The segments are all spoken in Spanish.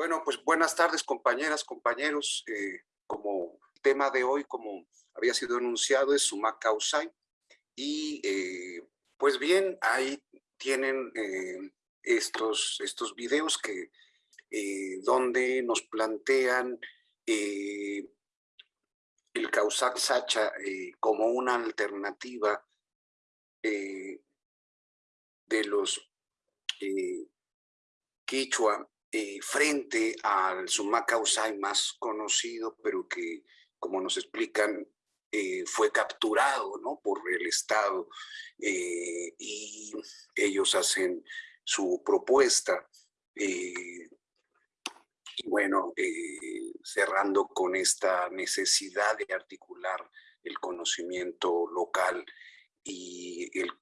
Bueno, pues buenas tardes compañeras, compañeros. Eh, como tema de hoy, como había sido anunciado, es Suma Causai. Y eh, pues bien, ahí tienen eh, estos, estos videos que, donde nos plantean el Causac Sacha como una alternativa de los Quichua eh, frente al Sumacausai más conocido, pero que, como nos explican, eh, fue capturado ¿no? por el Estado eh, y ellos hacen su propuesta. y bueno, cerrando con esta necesidad de articular el conocimiento local y el,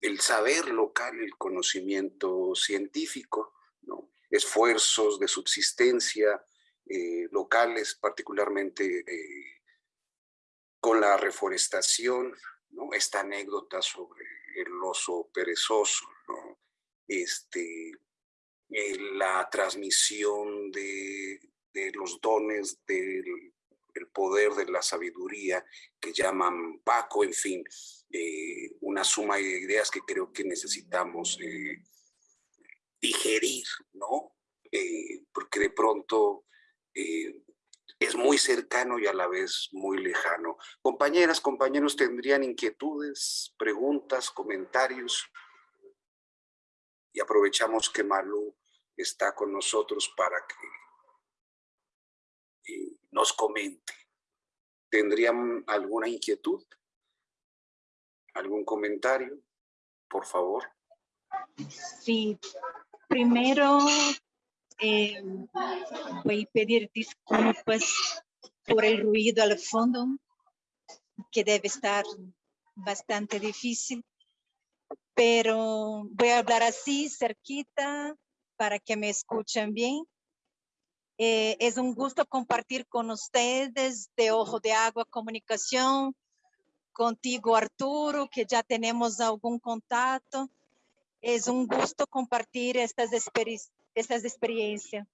el saber local, el conocimiento científico, esfuerzos de subsistencia eh, locales, particularmente eh, con la reforestación, esta anécdota sobre el oso perezoso, este, eh, la transmisión de, los dones del poder de la sabiduría que llaman Paco, en fin, una suma de ideas que creo que necesitamos digerir, ¿no? Eh, porque de pronto eh, es muy cercano y a la vez muy lejano. Compañeras, compañeros, ¿tendrían inquietudes, preguntas, comentarios? Y aprovechamos que Malú está con nosotros para que eh, nos comente. ¿Tendrían alguna inquietud? ¿Algún comentario? Por favor. Sí, Primero, eh, voy a pedir disculpas por el ruido al fondo, que debe estar bastante difícil, pero voy a hablar así, cerquita, para que me escuchen bien. Eh, es un gusto compartir con ustedes de Ojo de Agua Comunicación, contigo Arturo, que ya tenemos algún contacto, es un gusto compartir estas, estas experiencias.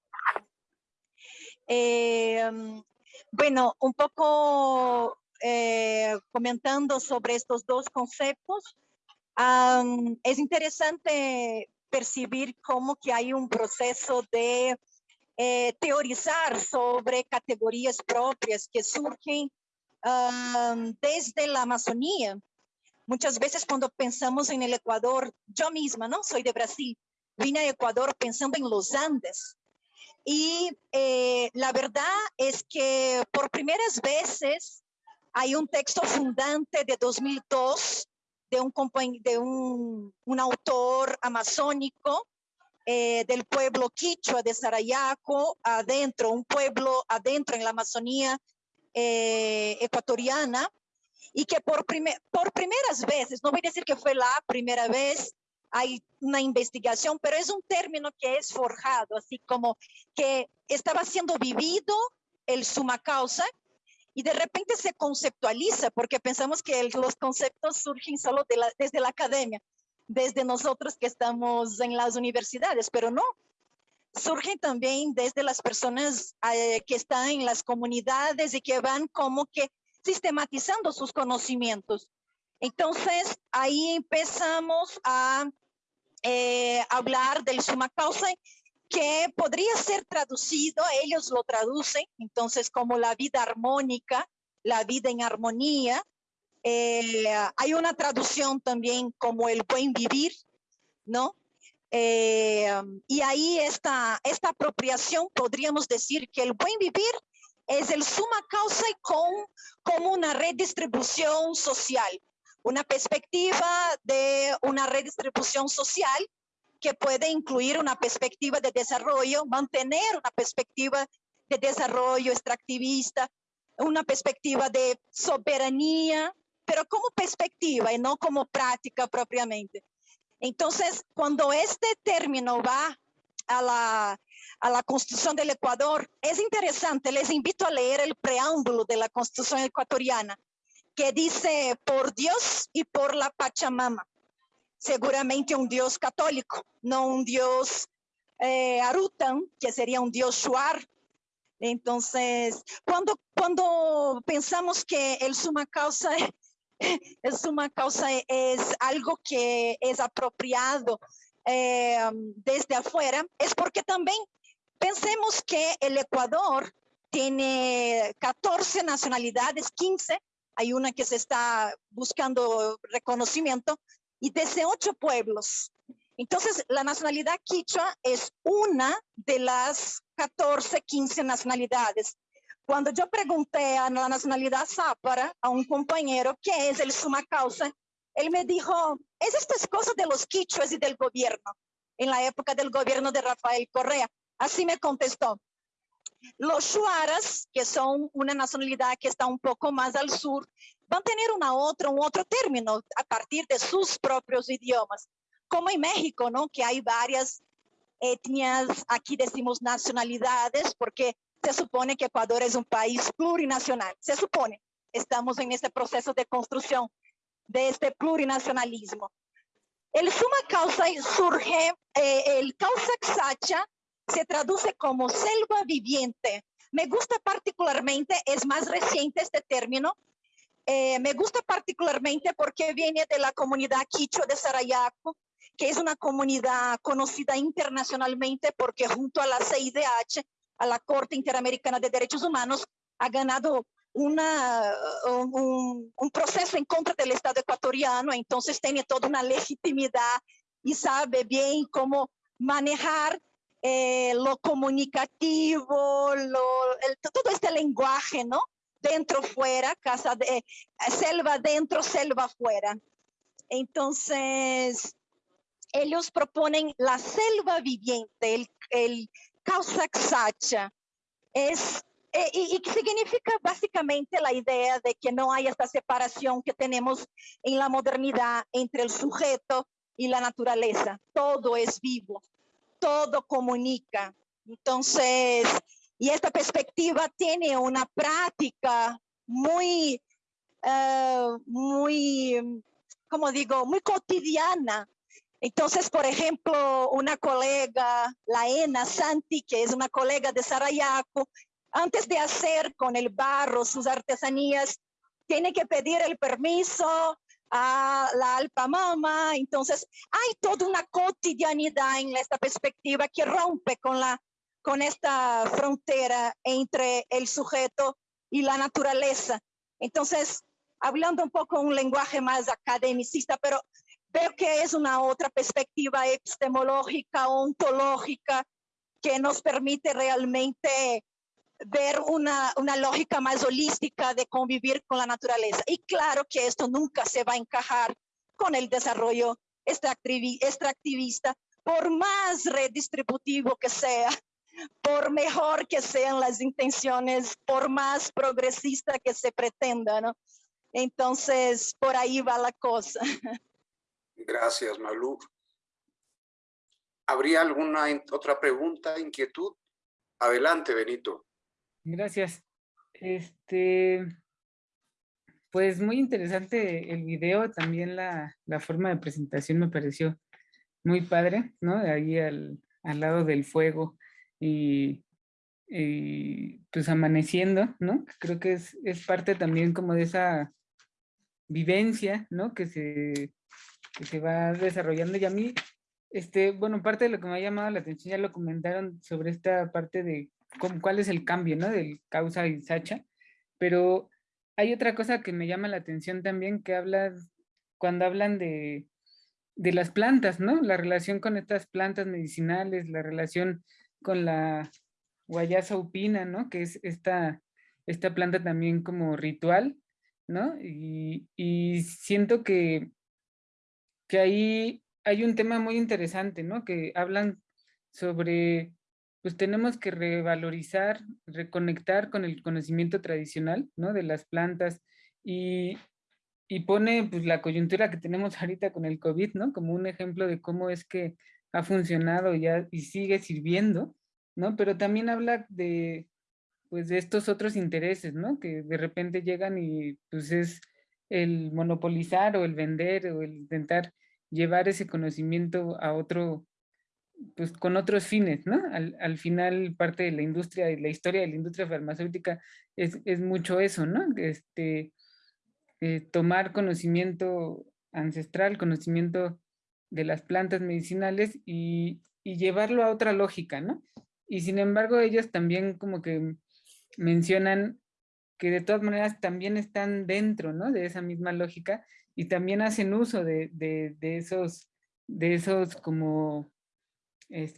Eh, bueno, un poco eh, comentando sobre estos dos conceptos, es interesante percibir cómo que hay un proceso de eh, teorizar sobre categorías propias que surgen desde la Amazonía Muchas veces cuando pensamos en el Ecuador, yo misma, ¿no? Soy de Brasil, vine a Ecuador pensando en los Andes. Y eh, la verdad es que por primeras veces hay un texto fundante de 2002 de un, de un, un autor amazónico eh, del pueblo quichua de Sarayaco, adentro, un pueblo adentro en la Amazonía eh, ecuatoriana, y que por, por primeras veces, no voy a decir que fue la primera vez, hay una investigación, pero es un término que es forjado, así como que estaba siendo vivido el suma causa y de repente se conceptualiza, porque pensamos que los conceptos surgen solo de la, desde la academia, desde nosotros que estamos en las universidades, pero no, surgen también desde las personas eh, que están en las comunidades y que van como que sistematizando sus conocimientos. Entonces, ahí empezamos a eh, hablar del suma causa que podría ser traducido, ellos lo traducen, entonces como la vida armónica, la vida en armonía. Eh, hay una traducción también como el buen vivir, ¿no? Eh, y ahí esta, esta apropiación podríamos decir que el buen vivir es el suma causa y con, como una redistribución social, una perspectiva de una redistribución social que puede incluir una perspectiva de desarrollo, mantener una perspectiva de desarrollo extractivista, una perspectiva de soberanía, pero como perspectiva y no como práctica propiamente. Entonces, cuando este término va a la, a la Constitución del Ecuador, es interesante, les invito a leer el preámbulo de la Constitución ecuatoriana, que dice por Dios y por la Pachamama. Seguramente un Dios católico, no un Dios eh, Arutan, que sería un dios Shuar. Entonces, cuando, cuando pensamos que el suma causa, el suma causa es algo que es apropiado eh, desde afuera, es porque también pensemos que el Ecuador tiene 14 nacionalidades, 15, hay una que se está buscando reconocimiento, y desde ocho pueblos. Entonces, la nacionalidad quichua es una de las 14, 15 nacionalidades. Cuando yo pregunté a la nacionalidad zápara, a un compañero, ¿qué es el suma causa? Él me dijo, es estas cosas de los quichuas y del gobierno, en la época del gobierno de Rafael Correa. Así me contestó. Los shuaras, que son una nacionalidad que está un poco más al sur, van a tener una otra, un otro término a partir de sus propios idiomas, como en México, ¿no? Que hay varias etnias, aquí decimos nacionalidades, porque se supone que Ecuador es un país plurinacional, se supone. Estamos en este proceso de construcción de este plurinacionalismo. El suma causa surge, eh, el causa xacha se traduce como selva viviente. Me gusta particularmente, es más reciente este término, eh, me gusta particularmente porque viene de la comunidad quichua de Sarayaco, que es una comunidad conocida internacionalmente porque junto a la CIDH, a la Corte Interamericana de Derechos Humanos, ha ganado una, un, proceso en contra del Estado ecuatoriano, entonces tiene toda una legitimidad y sabe bien cómo manejar eh, lo comunicativo, todo este lenguaje, ¿no? dentro, fuera, casa de, selva dentro, selva fuera. Entonces, ellos proponen la selva viviente, el, el. Es, y, y, significa básicamente la idea de que no hay esta separación que tenemos en la modernidad entre el sujeto y la naturaleza. Todo es vivo, todo comunica. Entonces, y esta perspectiva tiene una práctica muy, eh, muy, como digo, muy cotidiana. Entonces, por ejemplo, una colega, la Ena Santi, que es una colega de Sarayaco, antes de hacer con el barro sus artesanías, tiene que pedir el permiso a la Alpamama. Entonces, hay toda una cotidianidad en esta perspectiva que rompe con la con esta frontera entre el sujeto y la naturaleza. Entonces, hablando un poco un lenguaje más academicista, pero veo que es una otra perspectiva epistemológica, ontológica, que nos permite realmente ver una, una lógica más holística de convivir con la naturaleza. Y claro que esto nunca se va a encajar con el desarrollo extractivista, por más redistributivo que sea por mejor que sean las intenciones, por más progresista que se pretenda, ¿no? Entonces, por ahí va la cosa. Gracias, Malú. ¿Habría alguna otra pregunta, inquietud? Adelante, Benito. Gracias. Este, pues muy interesante el video, también la, la forma de presentación me pareció muy padre, ¿no? Ahí al, al lado del fuego y, pues amaneciendo, ¿no? Creo que es, es, parte también como de esa vivencia, ¿no? Que se, que se va desarrollando y a mí, este, bueno, parte de lo que me ha llamado la atención, ya lo comentaron sobre esta parte de cuál es el cambio, ¿no? Del causa y sacha, pero hay otra cosa que me llama la atención también, que habla, cuando hablan de, de las plantas, ¿no? La relación con estas plantas medicinales, la relación con la guayasa upina, ¿no? Que es esta, esta planta también como ritual, ¿no? Y, siento que, que ahí hay un tema muy interesante, ¿no? Que hablan sobre, pues tenemos que revalorizar, reconectar con el conocimiento tradicional, ¿no? De las plantas y, y pone pues la coyuntura que tenemos ahorita con el COVID, ¿no? Como un ejemplo de cómo es que ha funcionado ya y sigue sirviendo, ¿no? Pero también habla de, pues, de estos otros intereses, ¿no? Que de repente llegan y pues es el monopolizar o el vender o el intentar llevar ese conocimiento a otro, pues con otros fines, ¿no? Al, final parte de la industria, la historia de la industria farmacéutica es, mucho eso, ¿no? Este, eh, tomar conocimiento ancestral, conocimiento de las plantas medicinales y, y, llevarlo a otra lógica, ¿no? Y sin embargo ellos también como que mencionan que de todas maneras también están dentro, ¿no? De esa misma lógica y también hacen uso de, de esos, de esos como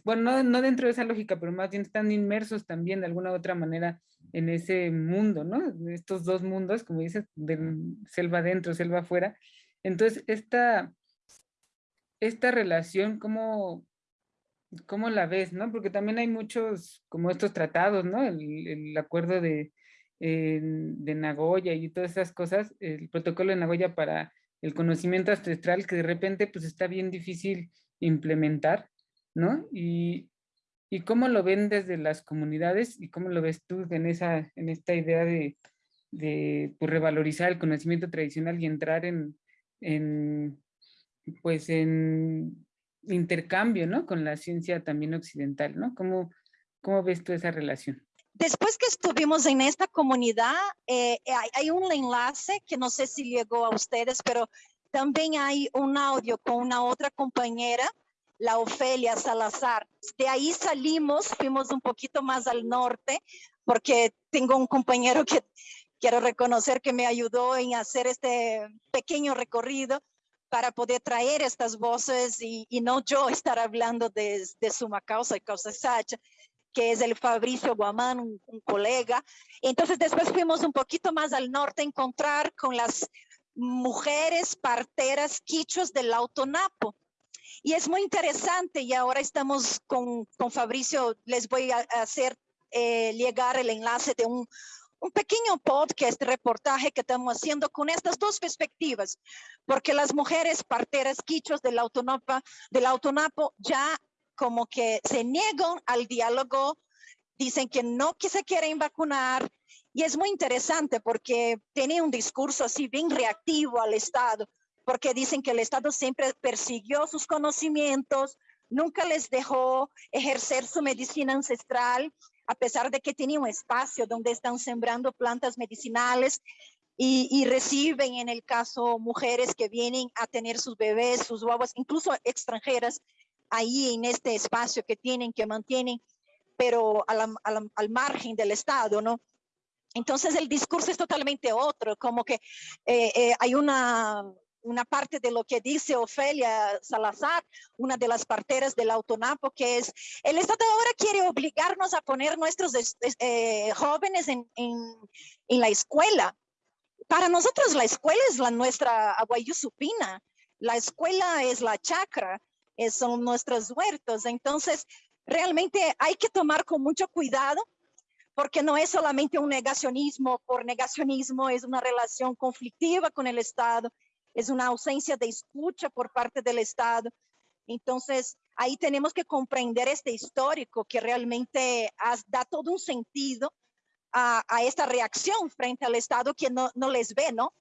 bueno, no, dentro de esa lógica, pero más bien están inmersos también de alguna u otra manera en ese mundo, ¿no? Estos dos mundos, como dices, de selva adentro, selva afuera. Entonces, esta, esta relación, ¿cómo, ¿cómo la ves, no? Porque también hay muchos, como estos tratados, ¿no? El, acuerdo de, de Nagoya y todas esas cosas, el protocolo de Nagoya para el conocimiento ancestral que de repente pues está bien difícil implementar ¿no? Y, y cómo lo ven desde las comunidades y cómo lo ves tú en, esa, en esta idea de, de pues, revalorizar el conocimiento tradicional y entrar en, en, pues en intercambio, ¿no? Con la ciencia también occidental, ¿no? ¿Cómo, cómo ves tú esa relación? Después que estuvimos en esta comunidad, eh, hay, hay, un enlace que no sé si llegó a ustedes, pero también hay un audio con una otra compañera la Ofelia Salazar. De ahí salimos, fuimos un poquito más al norte, porque tengo un compañero que quiero reconocer que me ayudó en hacer este pequeño recorrido para poder traer estas voces y, no yo estar hablando de, de Suma Causa y Causa Sacha, que es el Fabricio Guamán, un, un, colega. Entonces después fuimos un poquito más al norte a encontrar con las mujeres parteras quichos del Autonapo. Y es muy interesante y ahora estamos con, con Fabricio, les voy a hacer eh, llegar el enlace de un, un pequeño podcast, reportaje que estamos haciendo con estas dos perspectivas, porque las mujeres parteras quichos del, autonapa, del autonapo ya como que se niegan al diálogo, dicen que no que se quieren vacunar, y es muy interesante porque tiene un discurso así bien reactivo al Estado porque dicen que el Estado siempre persiguió sus conocimientos, nunca les dejó ejercer su medicina ancestral, a pesar de que tenía un espacio donde están sembrando plantas medicinales y, reciben, en el caso, mujeres que vienen a tener sus bebés, sus guaguas, incluso extranjeras, ahí en este espacio que tienen, que mantienen, pero al margen del Estado, ¿no? Entonces el discurso es totalmente otro, como que eh, eh, hay una una parte de lo que dice Ofelia Salazar, una de las parteras del Autonapo, que es, el Estado ahora quiere obligarnos a poner nuestros eh, jóvenes en, en, la escuela. Para nosotros la escuela es la nuestra supina, la escuela es la chacra, son nuestros huertos. Entonces, realmente hay que tomar con mucho cuidado porque no es solamente un negacionismo por negacionismo, es una relación conflictiva con el Estado es una ausencia de escucha por parte del Estado. Entonces, ahí tenemos que comprender este histórico que realmente da todo un sentido a, esta reacción frente al Estado que no, no les ve, ¿no?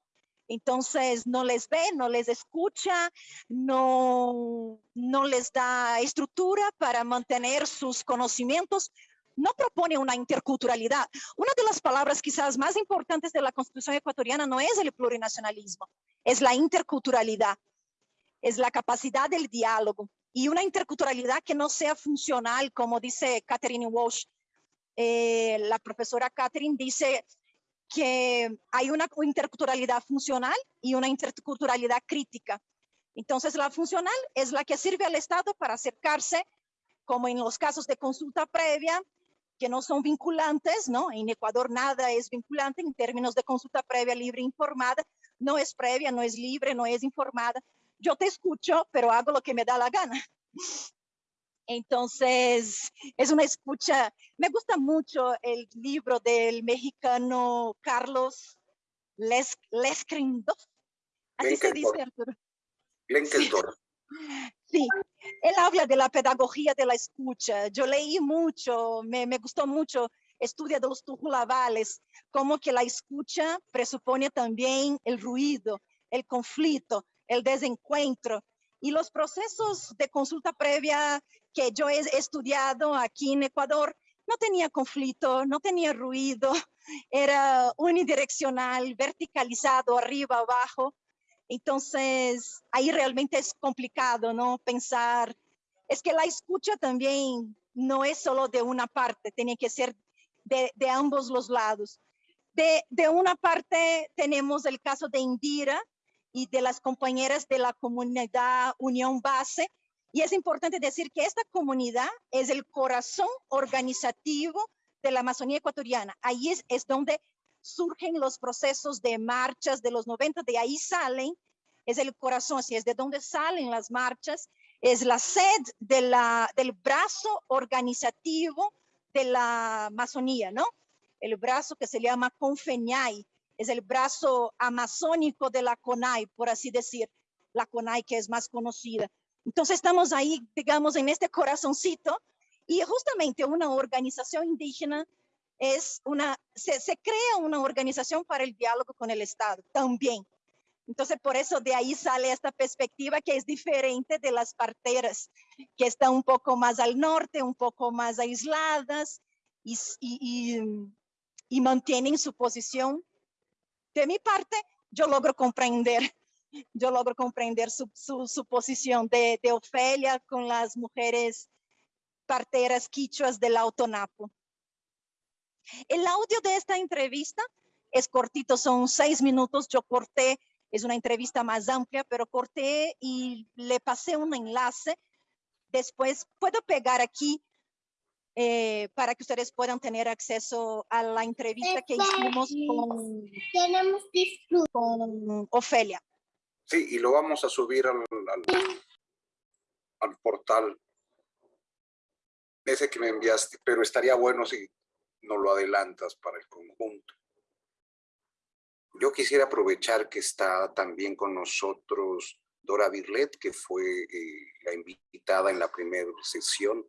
Entonces, no les ve, no les escucha, no, no les da estructura para mantener sus conocimientos, no propone una interculturalidad. Una de las palabras quizás más importantes de la Constitución ecuatoriana no es el plurinacionalismo, es la interculturalidad, es la capacidad del diálogo y una interculturalidad que no sea funcional, como dice Catherine Walsh. Eh, la profesora Catherine dice que hay una interculturalidad funcional y una interculturalidad crítica. Entonces, la funcional es la que sirve al Estado para acercarse, como en los casos de consulta previa, que no son vinculantes, ¿no? En Ecuador nada es vinculante en términos de consulta previa libre informada, no es previa, no es libre, no es informada. Yo te escucho, pero hago lo que me da la gana. Entonces, es una escucha. Me gusta mucho el libro del mexicano Carlos Les, Así se dice, Arturo. Sí, él habla de la pedagogía de la escucha. Yo leí mucho, me, me gustó mucho, estudia de los tujulavales, como que la escucha presupone también el ruido, el conflicto, el desencuentro. Y los procesos de consulta previa que yo he estudiado aquí en Ecuador no tenía conflicto, no tenía ruido, era unidireccional, verticalizado, arriba, abajo. Entonces, ahí realmente es complicado, ¿no? Pensar, es que la escucha también no es solo de una parte, tiene que ser de, ambos los lados. De, de, una parte tenemos el caso de Indira y de las compañeras de la comunidad Unión Base, y es importante decir que esta comunidad es el corazón organizativo de la Amazonía ecuatoriana. Ahí es, es donde surgen los procesos de marchas de los 90, de ahí salen, es el corazón, así es de donde salen las marchas, es la sed de la, del brazo organizativo de la Amazonía, ¿no? El brazo que se llama Confeñay, es el brazo amazónico de la CONAI, por así decir, la CONAI que es más conocida. Entonces estamos ahí, digamos, en este corazoncito y justamente una organización indígena es una, se, se, crea una organización para el diálogo con el Estado también. Entonces, por eso de ahí sale esta perspectiva que es diferente de las parteras, que están un poco más al norte, un poco más aisladas y, y, y, y mantienen su posición. De mi parte, yo logro comprender yo logro comprender su, su, su posición de, de, Ofelia con las mujeres parteras quichuas del Autonapo. El audio de esta entrevista es cortito, son seis minutos. Yo corté, es una entrevista más amplia, pero corté y le pasé un enlace. Después puedo pegar aquí eh, para que ustedes puedan tener acceso a la entrevista que hicimos con, con Ofelia. Sí, y lo vamos a subir al, al, al, portal ese que me enviaste, pero estaría bueno si no lo adelantas para el conjunto. Yo quisiera aprovechar que está también con nosotros Dora Birlet, que fue eh, la invitada en la primera sesión.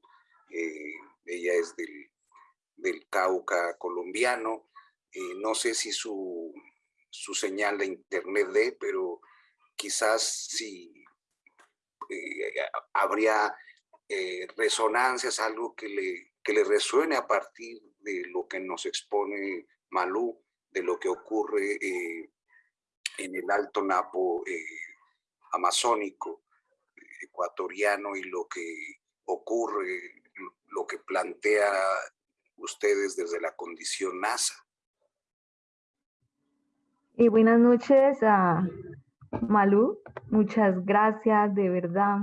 Eh, ella es del, del Cauca colombiano. Eh, no sé si su, su señal de internet de, pero quizás si eh, habría resonancias, algo que le, que le resuene a partir de lo que nos expone Malú, de lo que ocurre eh, en el Alto Napo eh, amazónico ecuatoriano y lo que ocurre, lo que plantea ustedes desde la condición NASA. Y buenas noches a Malú, muchas gracias, de verdad.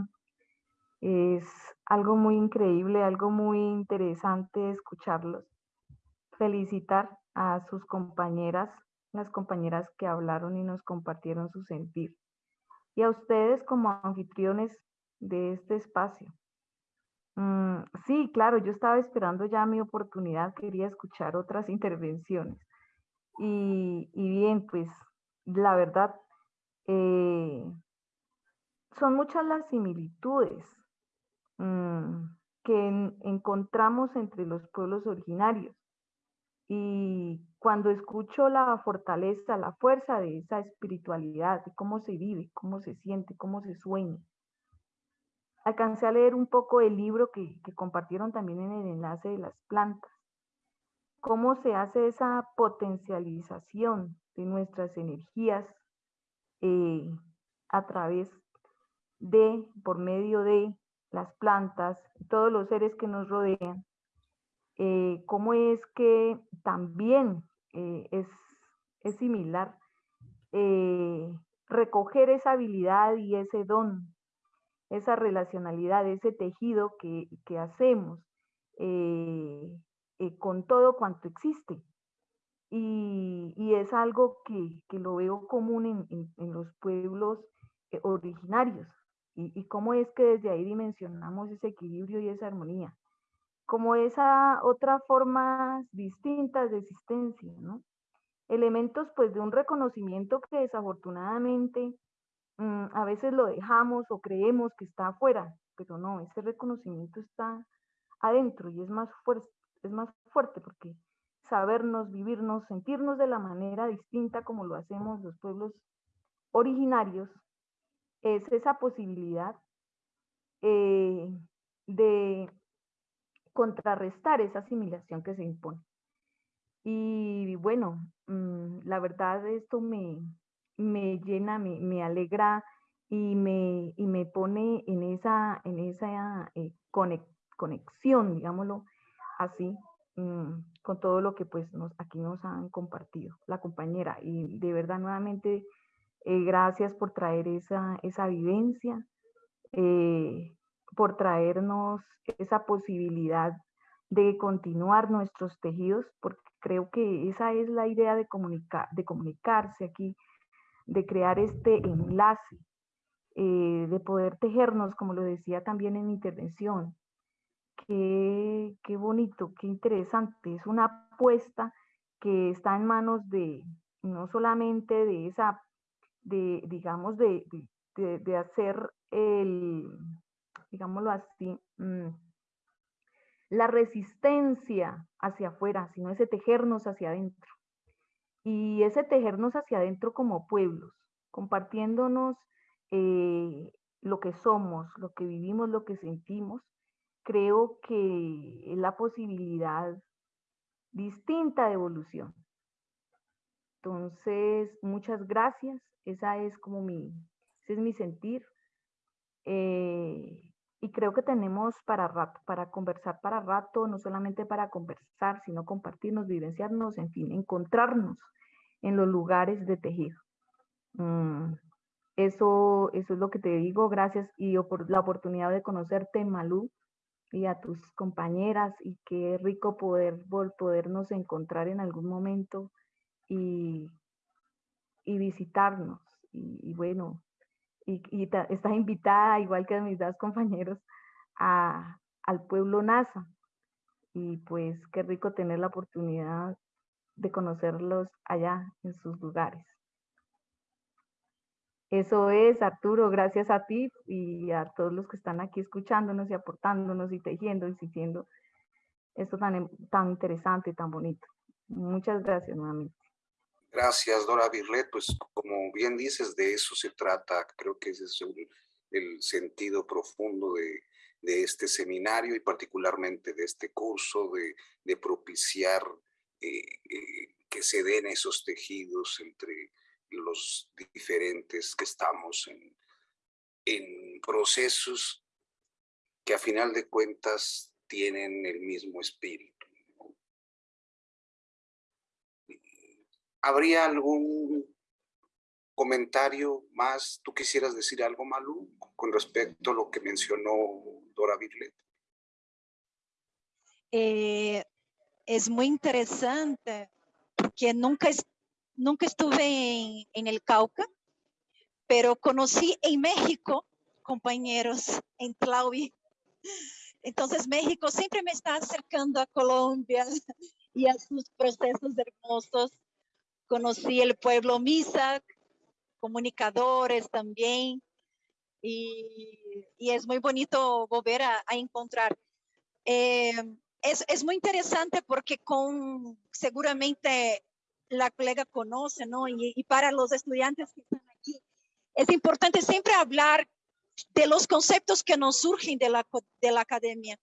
Es algo muy increíble, algo muy interesante escucharlos. Felicitar a sus compañeras, las compañeras que hablaron y nos compartieron su sentir. Y a ustedes como anfitriones de este espacio. Mm, sí, claro, yo estaba esperando ya mi oportunidad, quería escuchar otras intervenciones. Y, y bien, pues la verdad, eh, son muchas las similitudes mmm, que en, encontramos entre los pueblos originarios. Y cuando escucho la fortaleza, la fuerza de esa espiritualidad, de cómo se vive, cómo se siente, cómo se sueña, alcancé a leer un poco el libro que, compartieron también en el enlace de las plantas. Cómo se hace esa potencialización de nuestras energías eh, a través de, por medio de las plantas, todos los seres que nos rodean, eh, cómo es que también eh, es, similar eh, recoger esa habilidad y ese don, esa relacionalidad, ese tejido que, hacemos con todo cuanto existe. Y, es algo que, lo veo común en, los pueblos originarios. Y, y, cómo es que desde ahí dimensionamos ese equilibrio y esa armonía. Como esa otra forma distinta de existencia, ¿no? Elementos pues de un reconocimiento que desafortunadamente mmm, a veces lo dejamos o creemos que está afuera, pero no, ese reconocimiento está adentro y es más fuerte, es más fuerte porque sabernos, vivirnos, sentirnos de la manera distinta como lo hacemos los pueblos originarios, es esa posibilidad eh, de contrarrestar esa asimilación que se impone. Y bueno, mm, la verdad esto me, me llena, me, me alegra y me, y me pone en esa, en esa eh, conexión, digámoslo así, mm, con todo lo que pues aquí nos han compartido la compañera. Y de verdad nuevamente, eh, gracias por traer esa, esa vivencia, eh, por traernos esa posibilidad de continuar nuestros tejidos, porque creo que esa es la idea de, comunicar, de comunicarse aquí, de crear este enlace, eh, de poder tejernos, como lo decía también en mi intervención. Qué, qué bonito, qué interesante. Es una apuesta que está en manos de, no solamente de esa, de, digamos, de, de, de hacer el, digámoslo así, mm, la resistencia hacia afuera, sino ese tejernos hacia adentro. Y ese tejernos hacia adentro como pueblos, compartiéndonos eh, lo que somos, lo que vivimos, lo que sentimos, creo que es la posibilidad distinta de evolución. Entonces, muchas gracias. Esa es como mi, ese es mi sentir. Eh, y creo que tenemos para rato, para conversar para rato, no solamente para conversar, sino compartirnos, vivenciarnos, en fin, encontrarnos en los lugares de tejido. Mm, eso, eso es lo que te digo, gracias y por la oportunidad de conocerte, Malú, y a tus compañeras, y qué rico poder podernos encontrar en algún momento y, y visitarnos. y bueno, y, estás invitada, igual que mis dos compañeros, a, al pueblo NASA. Y pues qué rico tener la oportunidad de conocerlos allá en sus lugares. Eso es, Arturo, gracias a ti y a todos los que están aquí escuchándonos y aportándonos y tejiendo y sintiendo esto tan, tan interesante y tan bonito. Muchas gracias nuevamente. Gracias, Dora Birlet. Pues como bien dices, de eso se trata. Creo que ese es el, sentido profundo de, este seminario y particularmente de este curso, de, propiciar eh, eh, que se den esos tejidos entre los diferentes que estamos en, en procesos que a final de cuentas tienen el mismo espíritu. ¿Habría algún comentario más? ¿Tú quisieras decir algo, Malu, con respecto a lo que mencionó Dora Birlet? Eh, es muy interesante porque nunca, nunca estuve en, el Cauca, pero conocí en México compañeros en Tlaui. Entonces México siempre me está acercando a Colombia y a sus procesos hermosos conocí el pueblo Misak, comunicadores también, y, es muy bonito volver a, encontrar. Eh, es, muy interesante porque con seguramente la colega conoce, ¿no? Y, para los estudiantes que están aquí, es importante siempre hablar de los conceptos que nos surgen de la, de la academia.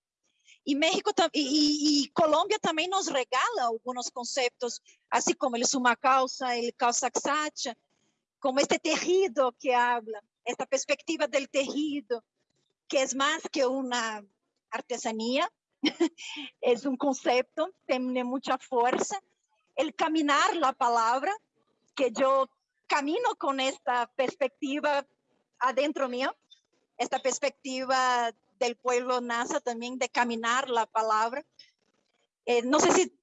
Y México y, y, Colombia también nos regala algunos conceptos, así como el suma causa, el causa exacta, como este tejido que habla, esta perspectiva del tejido, que es más que una artesanía, es un concepto, tiene mucha fuerza. El caminar la palabra, que yo camino con esta perspectiva adentro mío, esta perspectiva del pueblo NASA también de caminar la palabra. Eh, no sé si,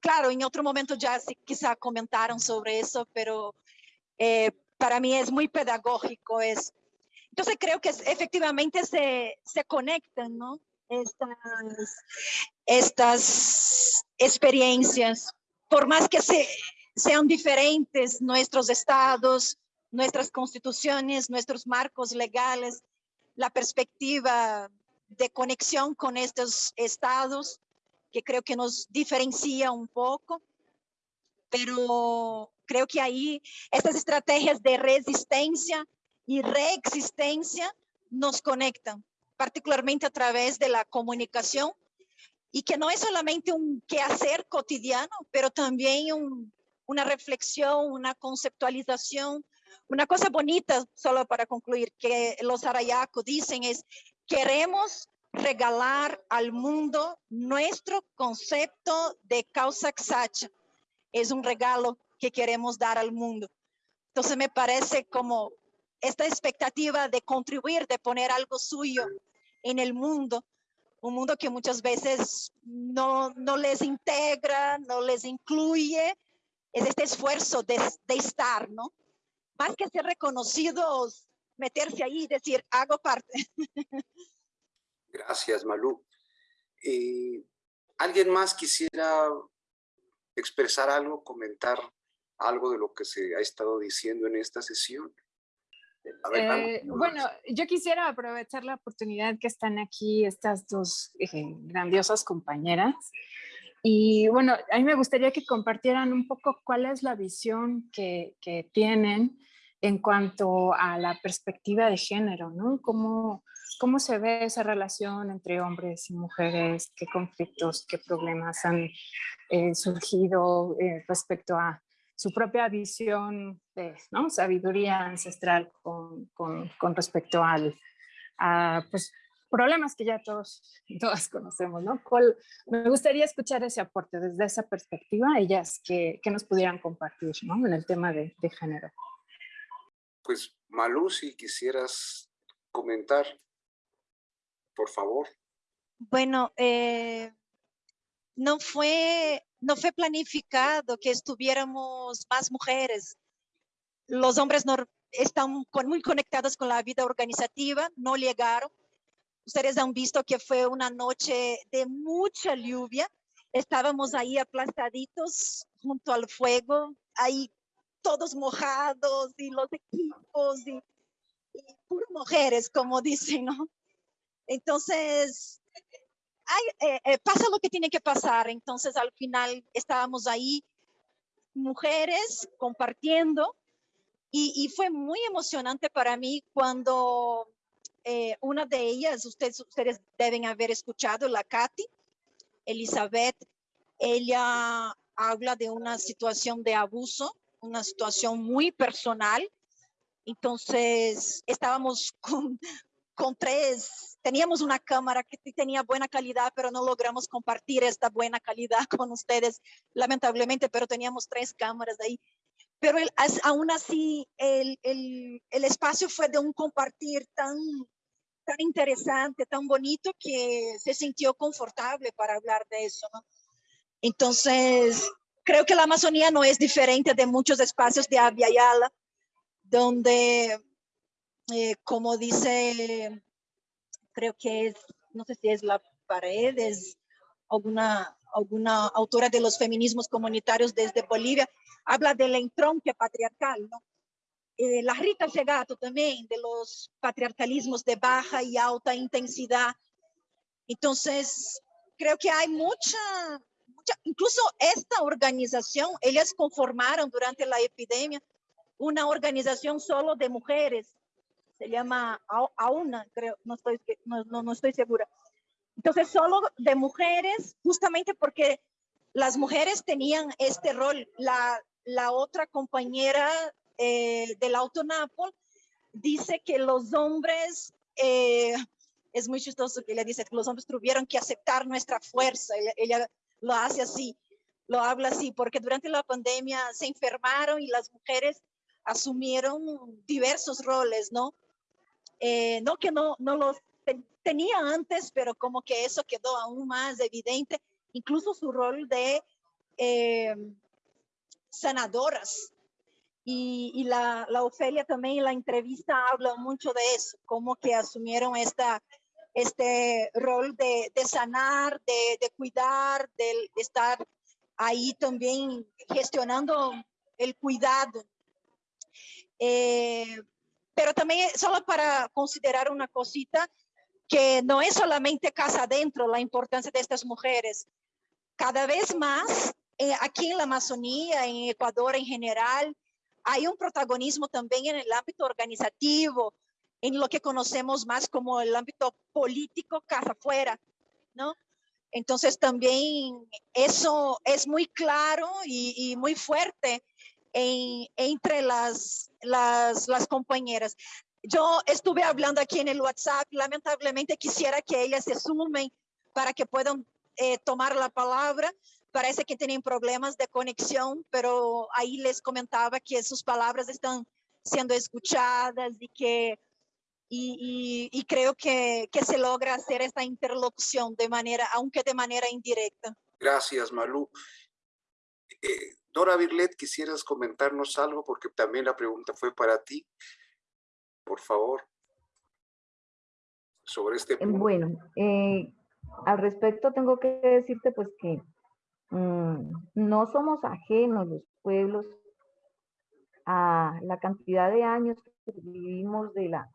claro, en otro momento ya sí, quizá comentaron sobre eso, pero eh, para mí es muy pedagógico eso. Entonces creo que efectivamente se, se conectan, ¿no? Estas, experiencias, por más que se, sean diferentes nuestros estados, nuestras constituciones, nuestros marcos legales, la perspectiva de conexión con estos estados, que creo que nos diferencia un poco, pero creo que ahí estas estrategias de resistencia y reexistencia nos conectan, particularmente a través de la comunicación, y que no es solamente un quehacer cotidiano, pero también una reflexión, una conceptualización, una cosa bonita, solo para concluir, que los arayacos dicen es, queremos regalar al mundo nuestro concepto de causa exacta. Es un regalo que queremos dar al mundo. Entonces me parece como esta expectativa de contribuir, de poner algo suyo en el mundo, un mundo que muchas veces no, no les integra, no les incluye, es este esfuerzo de, de estar, ¿no? Más que ser reconocidos, meterse ahí y decir, hago parte. Gracias, Malú. Eh, ¿Alguien más quisiera expresar algo, comentar algo de lo que se ha estado diciendo en esta sesión? Eh, bueno, yo quisiera aprovechar la oportunidad que están aquí estas dos eh, grandiosas compañeras. Y bueno, a mí me gustaría que compartieran un poco cuál es la visión que, que tienen en cuanto a la perspectiva de género, ¿no? ¿Cómo, ¿Cómo se ve esa relación entre hombres y mujeres? ¿Qué conflictos, qué problemas han eh, surgido eh, respecto a su propia visión de sabiduría ancestral con, con, respecto al, a pues, problemas que ya todos todas conocemos, ¿no? me gustaría escuchar ese aporte desde esa perspectiva, ellas que, que nos pudieran compartir ¿no? en el tema de género. Pues Malú, si quisieras comentar por favor. Bueno, eh, no, fue, no fue planificado que estuviéramos más mujeres. Los hombres no, están muy conectados con la vida organizativa, no llegaron. Ustedes han visto que fue una noche de mucha lluvia. Estábamos ahí aplastaditos junto al fuego, ahí todos mojados y los equipos y, y mujeres, como dicen, ¿no? Entonces, eh, eh, pasa lo que tiene que pasar. Entonces, al final estábamos ahí, mujeres, compartiendo. Y, fue muy emocionante para mí cuando eh, una de ellas, ustedes, ustedes deben haber escuchado, la Katy, Elizabeth, ella habla de una situación de abuso, una situación muy personal. Entonces, estábamos con, con tres, teníamos una cámara que tenía buena calidad, pero no logramos compartir esta buena calidad con ustedes, lamentablemente, pero teníamos tres cámaras ahí. Pero el, aún así, el, el, el, espacio fue de un compartir tan, tan interesante, tan bonito, que se sintió confortable para hablar de eso. ¿no? Entonces, creo que la Amazonía no es diferente de muchos espacios de Yala, donde eh, como dice, creo que es, no sé si es la pared, es alguna, alguna autora de los feminismos comunitarios desde Bolivia, habla del entronque patriarcal, ¿no? Eh, la Rita Segato también, de los patriarcalismos de baja y alta intensidad. Entonces, creo que hay mucha, mucha, incluso esta organización, ellas conformaron durante la epidemia una organización solo de mujeres se llama AUNA, creo, no estoy, no, no, estoy segura. Entonces, solo de mujeres, justamente porque las mujeres tenían este rol. La, la otra compañera eh, del Autonapol dice que los hombres, eh, es muy chistoso que ella dice que los hombres tuvieron que aceptar nuestra fuerza. Ella, ella, lo hace así, lo habla así, porque durante la pandemia se enfermaron y las mujeres asumieron diversos roles, ¿no? Eh, no que no, no los tenía antes, pero como que eso quedó aún más evidente, incluso su rol de eh, sanadoras. Y, la, la, Ofelia también en la entrevista habla mucho de eso, como que asumieron esta, este rol de, de sanar, de, de cuidar, de, estar ahí también gestionando el cuidado. Eh, pero también solo para considerar una cosita, que no es solamente casa adentro la importancia de estas mujeres. Cada vez más, eh, aquí en la Amazonía, en Ecuador en general, hay un protagonismo también en el ámbito organizativo, en lo que conocemos más como el ámbito político casa afuera, ¿no? Entonces también eso es muy claro y, muy fuerte entre las, las, las compañeras. Yo estuve hablando aquí en el WhatsApp, lamentablemente quisiera que ellas se sumen para que puedan eh, tomar la palabra. Parece que tienen problemas de conexión, pero ahí les comentaba que sus palabras están siendo escuchadas y que y, creo que, que, se logra hacer esta interlocución de manera, aunque de manera indirecta. Gracias, Malú. Eh, Dora Birlet, ¿quisieras comentarnos algo? Porque también la pregunta fue para ti. Por favor. Sobre este punto. Bueno, eh, al respecto tengo que decirte pues que mm, no somos ajenos los pueblos a la cantidad de años que vivimos de la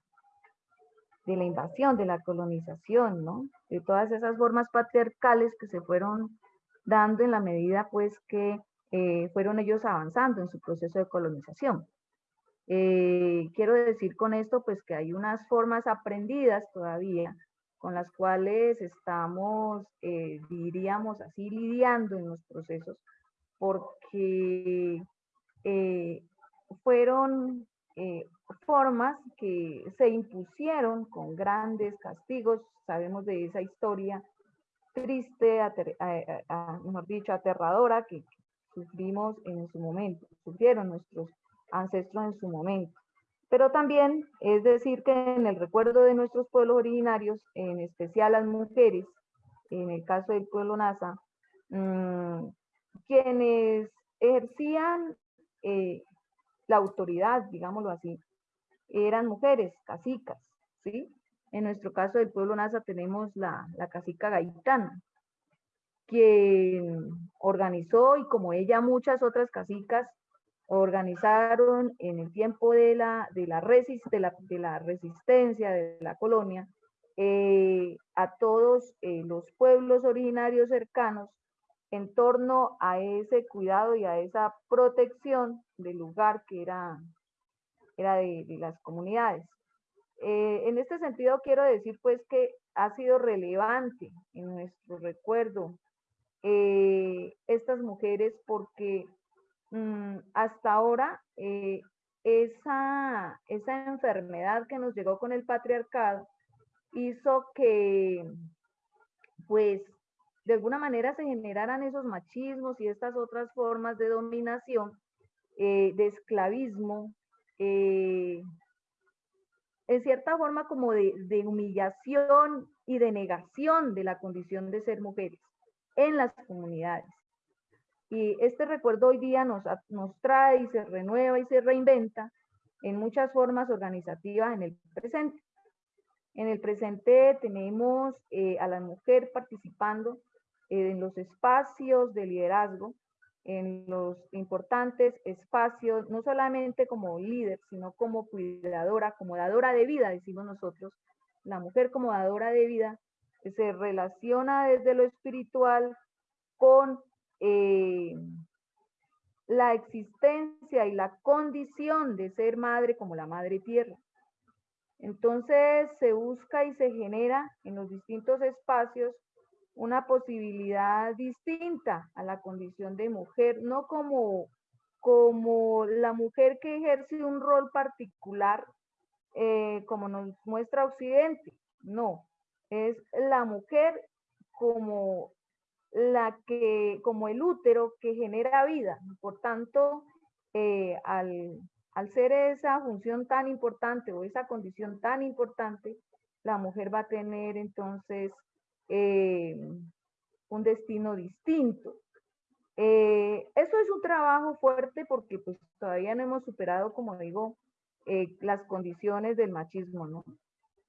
de la invasión, de la colonización, ¿no? De todas esas formas patriarcales que se fueron dando en la medida, pues, que eh, fueron ellos avanzando en su proceso de colonización. Eh, quiero decir con esto, pues, que hay unas formas aprendidas todavía con las cuales estamos, eh, diríamos así, lidiando en los procesos, porque fueron formas que se impusieron con grandes castigos, sabemos de esa historia triste, mejor dicho, aterradora que sufrimos en su momento, sufrieron nuestros ancestros en su momento. Pero también es decir que en el recuerdo de nuestros pueblos originarios, en especial las mujeres, en el caso del pueblo Nasa, mm, quienes ejercían eh, la autoridad, digámoslo así, eran mujeres, casicas, ¿sí? En nuestro caso del pueblo Nasa tenemos la, la cacica gaitana, quien organizó y como ella muchas otras casicas organizaron en el tiempo de la, de la, de la, de la resistencia de la colonia eh, a todos eh, los pueblos originarios cercanos en torno a ese cuidado y a esa protección del lugar que era era de, las comunidades. Eh, en este sentido quiero decir pues que ha sido relevante en nuestro recuerdo eh, estas mujeres porque mm, hasta ahora eh, esa, esa enfermedad que nos llegó con el patriarcado hizo que pues de alguna manera se generaran esos machismos y estas otras formas de dominación, de esclavismo, eh, en cierta forma como de, humillación y de negación de la condición de ser mujeres en las comunidades. Y este recuerdo hoy día nos, nos trae y se renueva y se reinventa en muchas formas organizativas en el presente. En el presente tenemos eh, a la mujer participando eh, en los espacios de liderazgo, en los importantes espacios, no solamente como líder, sino como cuidadora, como dadora de vida, decimos nosotros. La mujer como dadora de vida se relaciona desde lo espiritual con eh, la existencia y la condición de ser madre como la madre tierra. Entonces se busca y se genera en los distintos espacios una posibilidad distinta a la condición de mujer, no como, como la mujer que ejerce un rol particular eh, como nos muestra Occidente, no, es la mujer como la que, como el útero que genera vida, por tanto, eh, al, al ser esa función tan importante o esa condición tan importante, la mujer va a tener entonces eh, un destino distinto. Eh, eso es un trabajo fuerte porque pues todavía no hemos superado, como digo, eh, las condiciones del machismo, ¿no?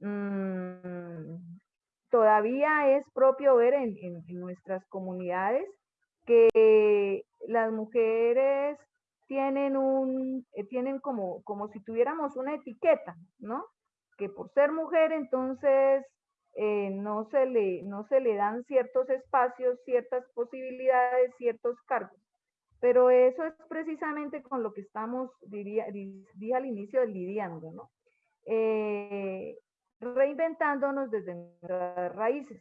Mm, todavía es propio ver en, nuestras comunidades que las mujeres tienen un, tienen como, como si tuviéramos una etiqueta, ¿no? Que por ser mujer entonces eh, no, se le, no se le dan ciertos espacios, ciertas posibilidades, ciertos cargos. Pero eso es precisamente con lo que estamos, diría, dije al inicio, lidiando, ¿no? Eh, reinventándonos desde nuestras raíces.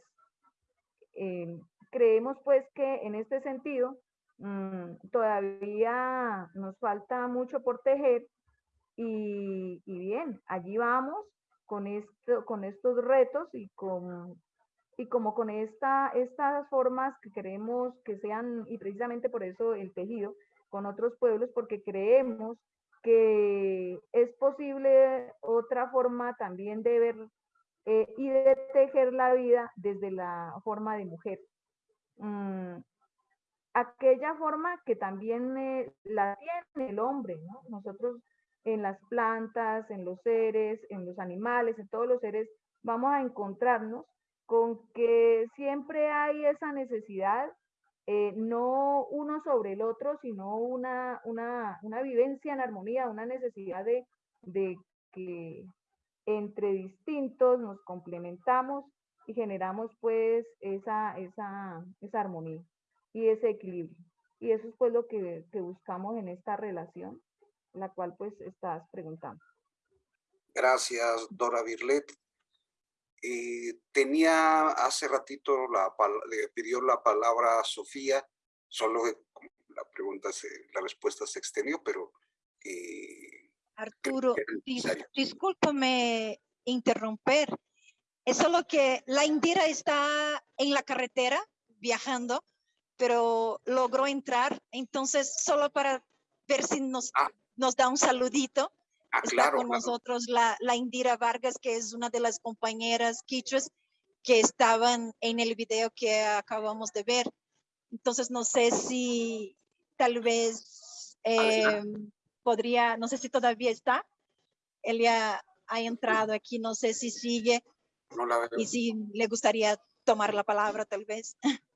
Eh, creemos pues que en este sentido mm, todavía nos falta mucho por tejer y, bien, allí vamos con, esto, con estos retos y, con, y como con esta, estas formas que queremos que sean, y precisamente por eso el tejido con otros pueblos, porque creemos que es posible otra forma también de ver eh, y de tejer la vida desde la forma de mujer. Mm, aquella forma que también eh, la tiene el hombre, ¿no? Nosotros en las plantas, en los seres, en los animales, en todos los seres, vamos a encontrarnos con que siempre hay esa necesidad, eh, no uno sobre el otro, sino una, una, una vivencia en armonía, una necesidad de, de que entre distintos nos complementamos y generamos pues esa, esa, esa armonía y ese equilibrio. Y eso es pues lo que, que buscamos en esta relación, la cual pues estás preguntando. Gracias, Dora Birlet. Eh, tenía hace ratito, la, le pidió la palabra a Sofía, solo la pregunta, se, la respuesta se extendió, pero... Eh, Arturo, discúlpame interrumper, es solo que la Indira está en la carretera viajando, pero logró entrar. Entonces, solo para ver si nos, ah. Nos da un saludito. Ah, está con nosotros la, la, Indira Vargas, que es una de las compañeras quichuas que estaban en el video que acabamos de ver. Entonces, no sé si tal vez eh, podría, no sé si todavía está. Ella ha entrado aquí, no sé si sigue y si le gustaría tomar la palabra tal vez.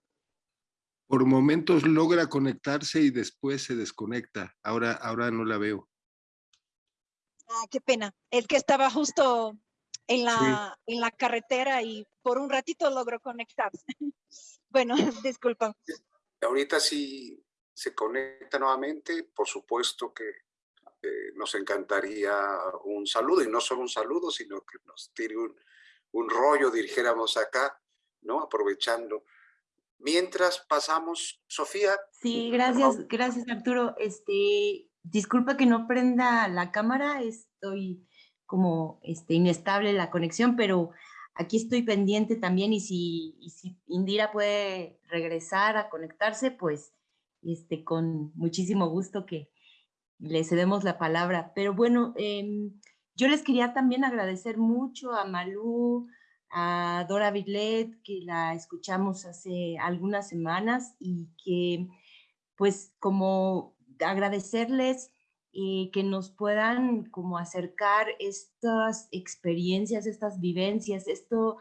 Por momentos logra conectarse y después se desconecta. Ahora, ahora no la veo. Ah, qué pena. Es que estaba justo en la, en la carretera y por un ratito logró conectarse. bueno, disculpa. Ahorita sí se conecta nuevamente, por supuesto que eh, nos encantaría un saludo, y no solo un saludo, sino que nos tire un, un rollo, dijéramos acá, ¿no? Aprovechando. Mientras pasamos, Sofía. Sí, gracias, gracias Arturo. Este, disculpa que no prenda la cámara, estoy como este, inestable la conexión, pero aquí estoy pendiente también y si, si Indira puede regresar a conectarse, pues este, con muchísimo gusto que, le cedemos la palabra. Pero bueno, em, yo les quería también agradecer mucho a Malú, a Dora Villet, que la escuchamos hace algunas semanas y que pues como agradecerles eh, que nos puedan como acercar estas experiencias, estas vivencias, esto,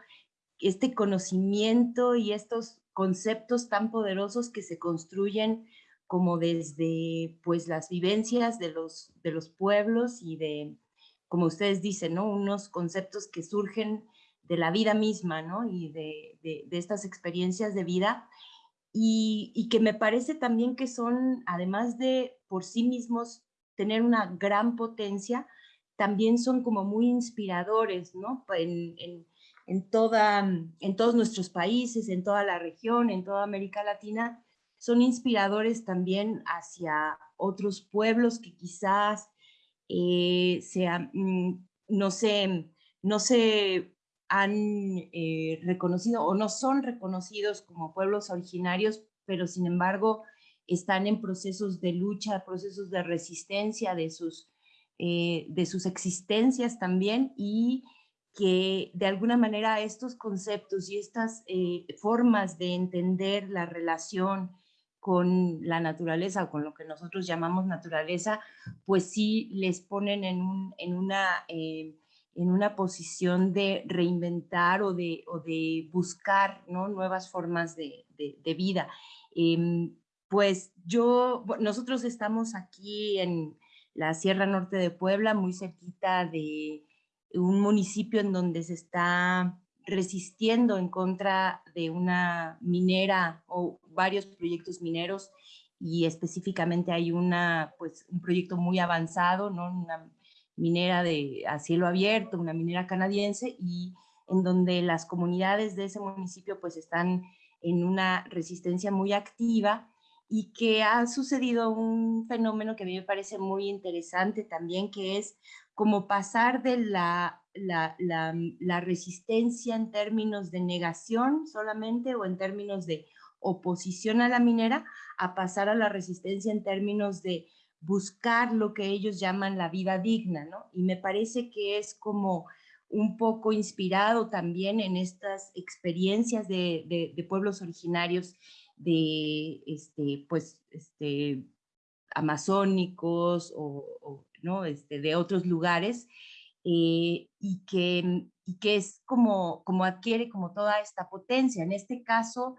este conocimiento y estos conceptos tan poderosos que se construyen como desde pues las vivencias de los, de los pueblos y de, como ustedes dicen, ¿no? Unos conceptos que surgen de la vida misma, ¿no? Y de, de, estas experiencias de vida y, y, que me parece también que son, además de por sí mismos tener una gran potencia, también son como muy inspiradores, ¿no? En, en, en, toda, en todos nuestros países, en toda la región, en toda América Latina, son inspiradores también hacia otros pueblos que quizás eh, mm, no, se, no se han eh, reconocido o no son reconocidos como pueblos originarios, pero sin embargo están en procesos de lucha, procesos de resistencia de sus, eh, de sus existencias también y que de alguna manera estos conceptos y estas formas de entender la relación con la naturaleza o con lo que nosotros llamamos naturaleza, pues sí les ponen en, un, en, una, eh, en una posición de reinventar o de, o de buscar ¿no? nuevas formas de, de, vida. Em, pues yo, nosotros estamos aquí en la Sierra Norte de Puebla, muy cerquita de un municipio en donde se está resistiendo en contra de una minera o varios proyectos mineros y específicamente hay una, pues, un proyecto muy avanzado, ¿no? Minera de, a cielo abierto, una minera canadiense, y en donde las comunidades de ese municipio pues están en una resistencia muy activa y que ha sucedido un fenómeno que a mí me parece muy interesante también, que es como pasar de la, la, la, resistencia en términos de negación solamente o en términos de oposición a la minera, a pasar a la resistencia en términos de buscar lo que ellos llaman la vida digna, ¿no? Y me parece que es como un poco inspirado también en estas experiencias de, pueblos originarios de, este, pues, este, amazónicos o, ¿no? este, de otros lugares, eh, y, que, y que es como, como adquiere como toda esta potencia. En este caso,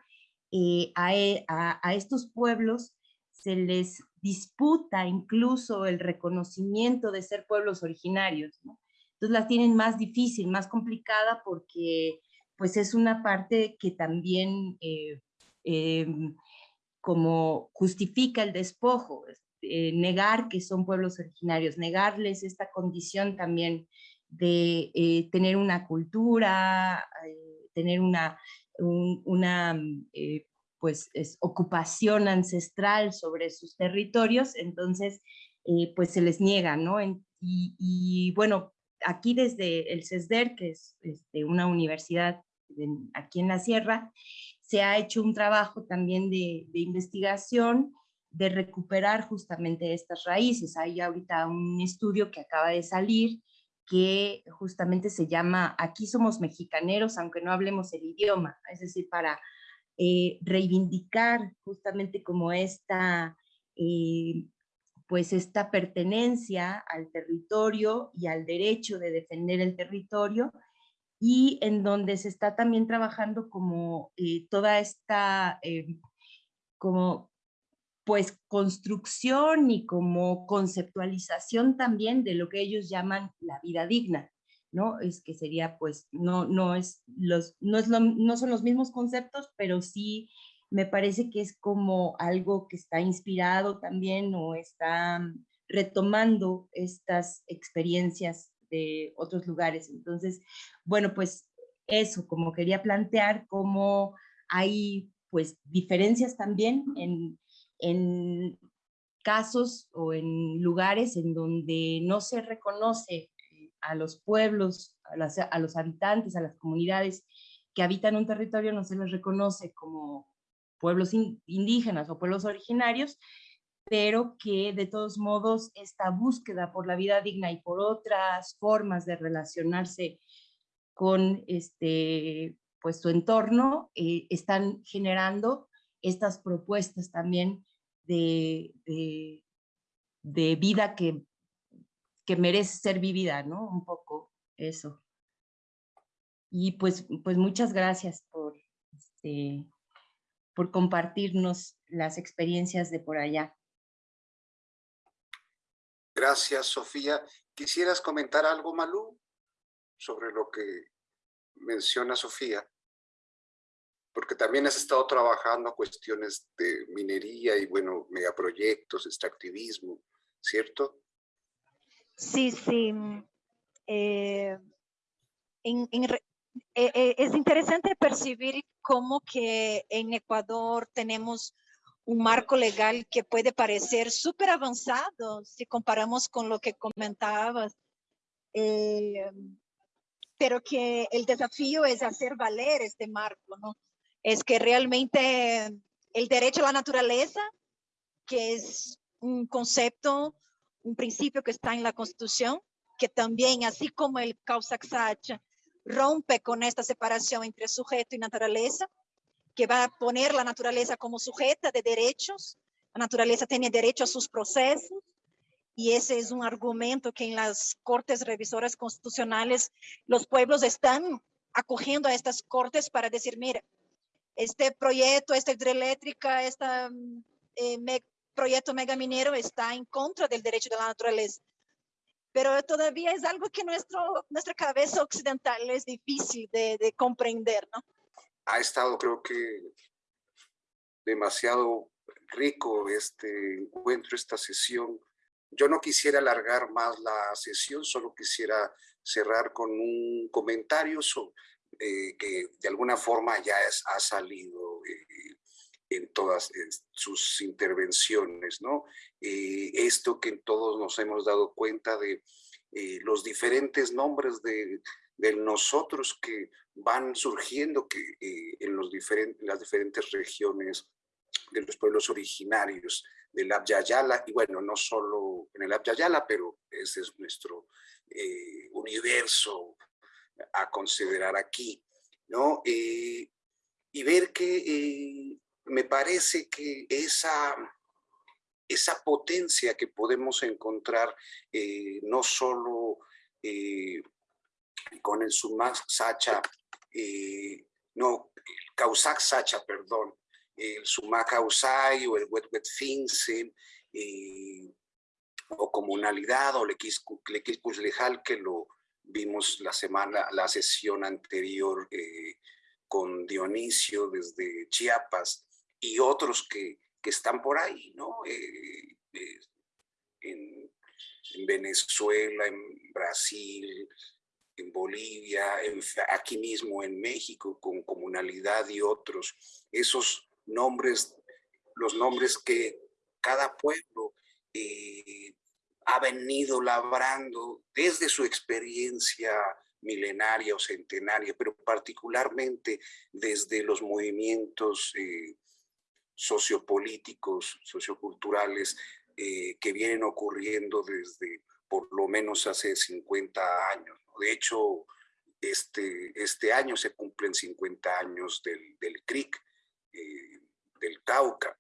eh, e, a, a, estos pueblos se les disputa incluso el reconocimiento de ser pueblos originarios, Entonces la tienen más difícil, más complicada porque pues es una parte que también eh, Em, como justifica el despojo, eh, negar que son pueblos originarios, negarles esta condición también de eh, tener una cultura, tener una pues, ocupación ancestral sobre sus territorios, entonces pues se les niega, ¿no? y, bueno, aquí desde el CESDER, que es este, una universidad aquí en la sierra, se ha hecho un trabajo también de, investigación de recuperar justamente estas raíces. Hay ahorita un estudio que acaba de salir que justamente se llama Aquí somos mexicaneros, aunque no hablemos el idioma, es decir, para eh, reivindicar justamente como esta, eh, pues esta pertenencia al territorio y al derecho de defender el territorio y en donde se está también trabajando como eh, toda esta como pues construcción y como conceptualización también de lo que ellos llaman la vida digna, ¿no? Es que sería pues, no, no, es los, no, es no son los mismos conceptos, pero sí me parece que es como algo que está inspirado también o está retomando estas experiencias de otros lugares. Entonces, bueno, pues eso, como quería plantear, cómo hay pues diferencias también en, en casos o en lugares en donde no se reconoce a los pueblos, a, los habitantes, a las comunidades que habitan un territorio, no se les reconoce como pueblos indígenas o pueblos originarios, pero que de todos modos esta búsqueda por la vida digna y por otras formas de relacionarse con este, pues, su entorno, eh, están generando estas propuestas también de, de, vida que, que merece ser vivida, ¿no? Un poco eso. Y pues, pues muchas gracias por, este, por compartirnos las experiencias de por allá. Gracias, Sofía. ¿Quisieras comentar algo, Malú, sobre lo que menciona Sofía? Porque también has estado trabajando cuestiones de minería y, bueno, megaproyectos, extractivismo, ¿cierto? Sí, sí. Eh, eh, eh, es interesante percibir cómo que en Ecuador tenemos un marco legal que puede parecer súper avanzado si comparamos con lo que comentabas, eh, pero que el desafío es hacer valer este marco, ¿no? Es que realmente el derecho a la naturaleza, que es un concepto, un principio que está en la Constitución, que también, así como el causa rompe con esta separación entre sujeto y naturaleza, que va a poner la naturaleza como sujeta de derechos. La naturaleza tiene derecho a sus procesos y ese es un argumento que en las cortes revisoras constitucionales los pueblos están acogiendo a estas cortes para decir, mira, este proyecto, esta hidroeléctrica, este eh, proyecto megaminero está en contra del derecho de la naturaleza. Pero todavía es algo que nuestro, nuestra cabeza occidental es difícil de, de comprender, ¿no? ha estado creo que demasiado rico este encuentro, esta sesión. Yo no quisiera alargar más la sesión, solo quisiera cerrar con un comentario eh, que de alguna forma ya es, ha salido eh, en todas sus intervenciones, ¿no? Eh, esto que todos nos hemos dado cuenta de los diferentes nombres de, de, nosotros que van surgiendo que, en, los diferentes, las diferentes regiones de los pueblos originarios del Abya y bueno, no solo en el Abya pero ese es nuestro eh, universo a considerar aquí, ¿no? Eh, y ver que eh, me parece que esa, esa potencia que podemos encontrar no solo con el Sumak Sacha, no, el Causac Sacha, perdón, el Sumaca Usai o el Wet Wet Finse, eh, o comunalidad o Lequiscus Lejal, que lo vimos la semana, la sesión anterior eh, con Dionisio desde Chiapas y otros que, que están por ahí, ¿no? Eh, en, en, Venezuela, en Brasil, en Bolivia, aquí mismo en México, con comunalidad y otros. Esos nombres, los nombres que cada pueblo eh, ha venido labrando desde su experiencia milenaria o centenaria, pero particularmente desde los movimientos eh, sociopolíticos, socioculturales eh, que vienen ocurriendo desde por lo menos hace 50 años. De hecho, este, este año se cumplen 50 años del, del CRIC, eh, del Cauca.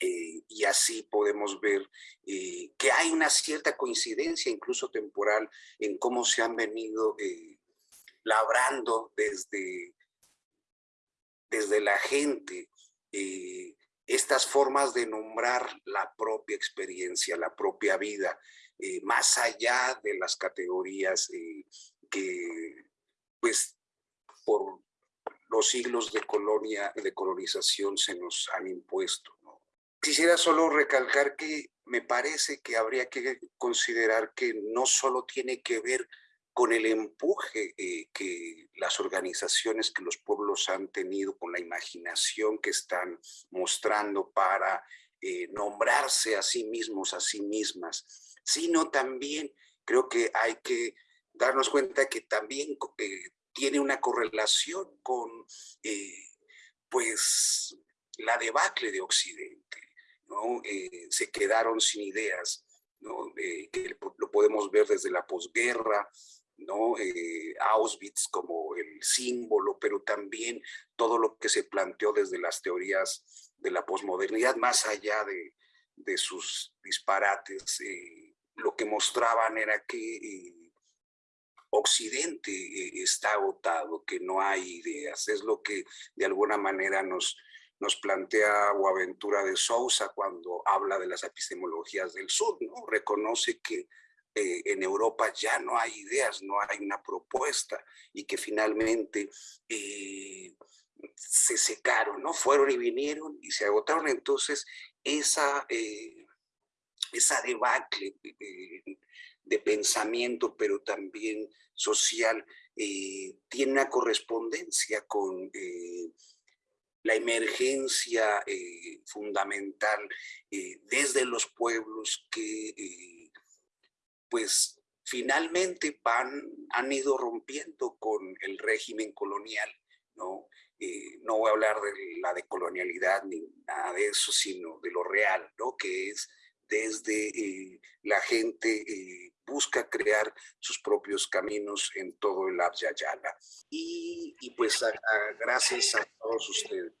Eh, y así podemos ver que hay una cierta coincidencia, incluso temporal, en cómo se han venido labrando desde, desde la gente estas formas de nombrar la propia experiencia, la propia vida, más allá de las categorías que, pues, por los siglos de colonia, de colonización se nos han impuesto. Quisiera solo recalcar que me parece que habría que considerar que no solo tiene que ver con el empuje eh, que las organizaciones que los pueblos han tenido, con la imaginación que están mostrando para eh, nombrarse a sí mismos, a sí mismas, sino también creo que hay que darnos cuenta que también eh, tiene una correlación con pues la debacle de Occidente. se quedaron sin ideas, ¿no? Que lo podemos ver desde la posguerra, ¿no? Auschwitz como el símbolo, pero también todo lo que se planteó desde las teorías de la posmodernidad, más allá de, de sus disparates, lo que mostraban era que Occidente eh, está agotado, que no hay ideas. Es lo que de alguna manera nos, nos plantea Boaventura de Sousa cuando habla de las epistemologías del sur, ¿no? Reconoce que eh, en Europa ya no hay ideas, no hay una propuesta y que finalmente eh, se secaron, ¿no? Fueron y vinieron y se agotaron. Entonces, esa, esa debacle de pensamiento, pero también social, eh, tiene una correspondencia con eh, la emergencia eh, fundamental desde los pueblos que pues finalmente van, han ido rompiendo con el régimen colonial, ¿no? no voy a hablar de la decolonialidad ni nada de eso, sino de lo real, ¿no? Que es desde la gente busca crear sus propios caminos en todo el Abya Y, y pues gracias a todos ustedes.